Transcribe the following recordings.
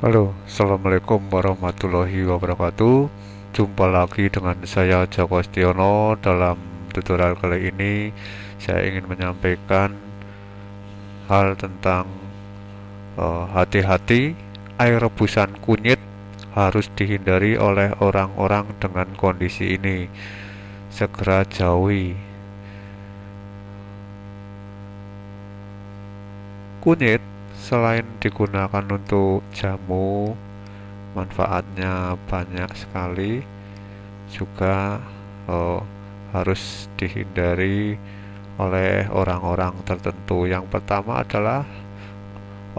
Halo, Assalamualaikum warahmatullahi wabarakatuh. Jumpa lagi dengan saya Joko Stiono Dalam tutorial kali ini Saya ingin menyampaikan Hal tentang eh, Hati-hati. Uh, Air rebusan kunyit Harus dihindari oleh orang-orang dengan kondisi ini. Segera jauhi. Kunyit selain digunakan untuk jamu manfaatnya banyak sekali. Juga oh, harus dihindari oleh orang-orang tertentu. Yang pertama adalah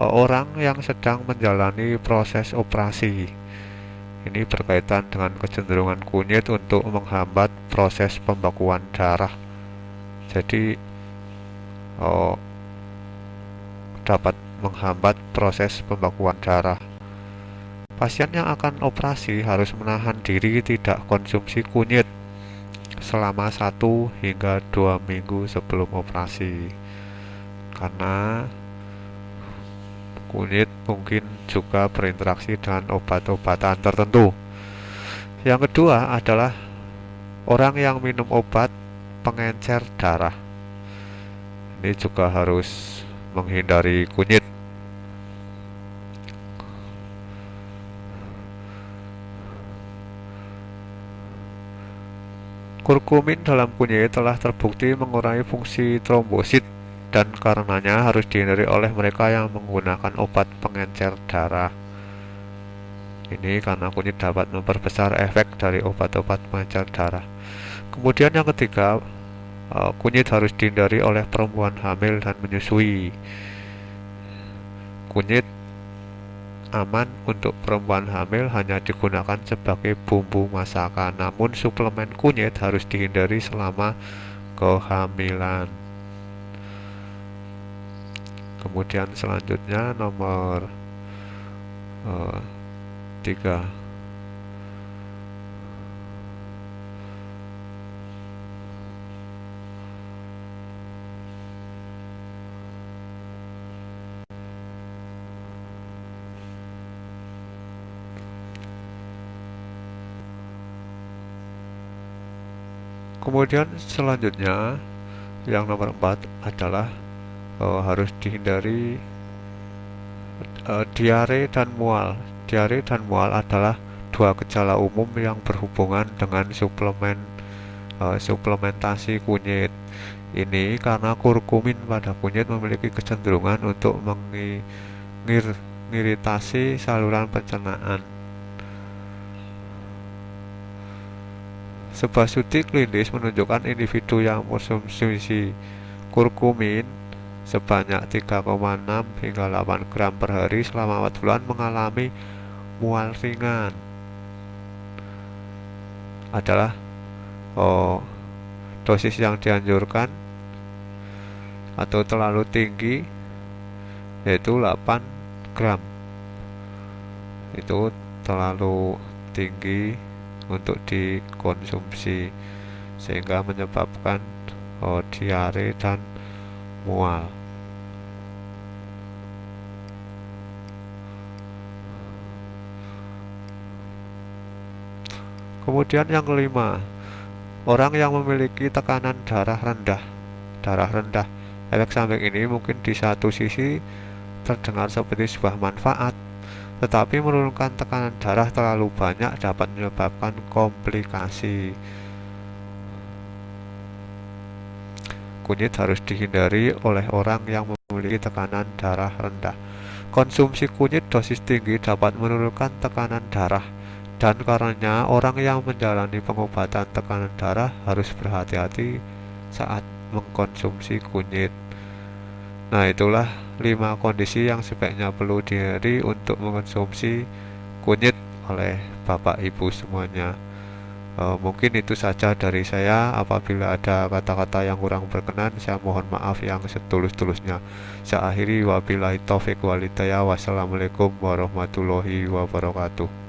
oh, orang yang sedang menjalani proses operasi. Ini berkaitan dengan kecenderungan kunyit untuk menghambat proses pembekuan darah. Jadi oh, dapat menghambat proses pembekuan darah. Pasien yang akan operasi harus menahan diri tidak konsumsi kunyit selama 1 hingga 2 minggu sebelum operasi. Karena kunyit mungkin juga berinteraksi dengan obat-obatan tertentu. Yang kedua adalah orang yang minum obat pengencer darah. Ini juga harus menghindari kunyit Kurkumin dalam kunyit telah terbukti mengurangi fungsi trombosit dan karenanya harus dihindari oleh mereka yang menggunakan obat pengencer darah. Ini karena kunyit dapat memperbesar efek dari obat-obat pengencer darah. Kemudian yang ketiga, e, kunyit harus dihindari oleh perempuan hamil dan menyusui. Kunyit aman untuk perempuan hamil hanya digunakan sebagai bumbu masakan. Namun suplemen kunyit harus dihindari selama kehamilan. Kemudian selanjutnya nomor uh, tiga kemudian selanjutnya yang nomor 4 adalah uh, harus dihindari uh, diare dan mual. Diare dan mual adalah dua gejala umum yang berhubungan dengan suplemen uh, suplementasi kunyit. Ini karena kurkumin pada kunyit memiliki kecenderungan untuk mengiritasi saluran pencernaan Sebuah studi klinis menunjukkan individu yang mengkonsumsi kurkumin sebanyak 3,6 hingga 8 gram per hari selama 4 bulan mengalami mual ringan. Adalah oh, dosis yang dianjurkan atau terlalu tinggi yaitu 8 gram. Itu terlalu tinggi untuk dikonsumsi sehingga menyebabkan oh, diare dan mual. Kemudian yang kelima, orang yang memiliki tekanan darah rendah. Darah rendah, efek samping ini mungkin di satu sisi terdengar seperti sebuah manfaat, tetapi menurunkan tekanan darah terlalu banyak dapat menyebabkan komplikasi. Kunyit harus dihindari oleh orang yang memiliki tekanan darah rendah. Konsumsi kunyit dosis tinggi dapat menurunkan tekanan darah dan karenanya orang yang menjalani pengobatan tekanan darah harus berhati-hati saat mengkonsumsi kunyit. Nah, itulah 5 kondisi yang sebaiknya perlu dihindari untuk mengkonsumsi kunyit oleh Bapak Ibu semuanya. E, mungkin itu saja dari saya. Apabila ada kata-kata yang kurang berkenan, saya mohon maaf yang setulus-tulusnya. Saya akhiri wabillahi taufik walidaya. Wassalamualaikum warahmatullahi wabarakatuh.